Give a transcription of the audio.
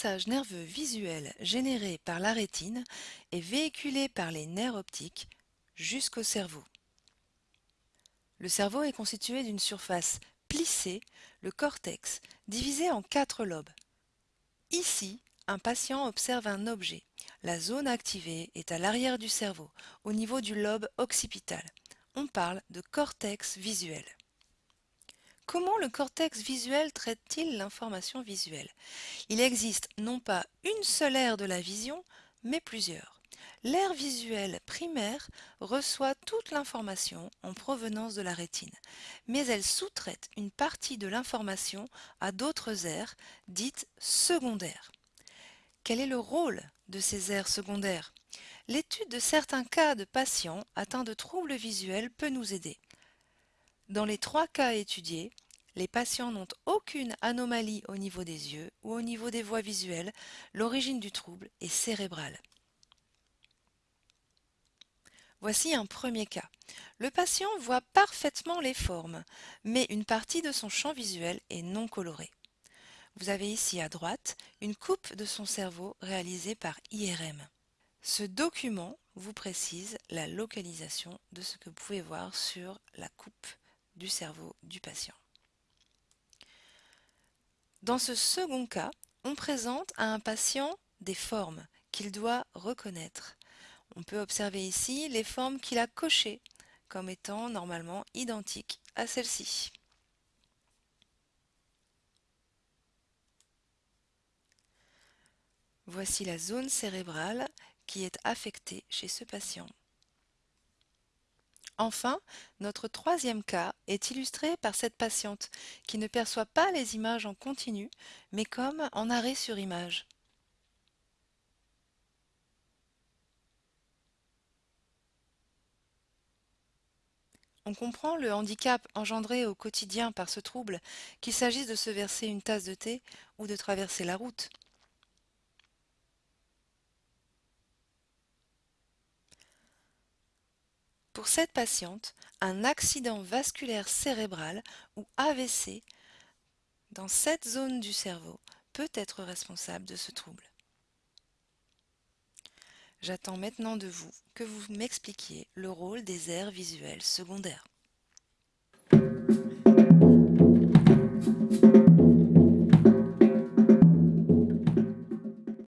message nerveux visuel généré par la rétine est véhiculé par les nerfs optiques jusqu'au cerveau. Le cerveau est constitué d'une surface plissée, le cortex, divisé en quatre lobes. Ici, un patient observe un objet. La zone activée est à l'arrière du cerveau, au niveau du lobe occipital. On parle de cortex visuel. Comment le cortex visuel traite-t-il l'information visuelle? Il existe non pas une seule aire de la vision, mais plusieurs. L'aire visuelle primaire reçoit toute l'information en provenance de la rétine, mais elle sous-traite une partie de l'information à d'autres aires, dites secondaires. Quel est le rôle de ces aires secondaires? L'étude de certains cas de patients atteints de troubles visuels peut nous aider. Dans les trois cas étudiés, les patients n'ont aucune anomalie au niveau des yeux ou au niveau des voies visuelles. L'origine du trouble est cérébrale. Voici un premier cas. Le patient voit parfaitement les formes, mais une partie de son champ visuel est non colorée. Vous avez ici à droite une coupe de son cerveau réalisée par IRM. Ce document vous précise la localisation de ce que vous pouvez voir sur la coupe du cerveau du patient. Dans ce second cas, on présente à un patient des formes qu'il doit reconnaître. On peut observer ici les formes qu'il a cochées comme étant normalement identiques à celles-ci. Voici la zone cérébrale qui est affectée chez ce patient. Enfin, notre troisième cas est illustré par cette patiente qui ne perçoit pas les images en continu, mais comme en arrêt sur image. On comprend le handicap engendré au quotidien par ce trouble, qu'il s'agisse de se verser une tasse de thé ou de traverser la route. Pour cette patiente, un accident vasculaire cérébral ou AVC dans cette zone du cerveau peut être responsable de ce trouble. J'attends maintenant de vous que vous m'expliquiez le rôle des aires visuelles secondaires.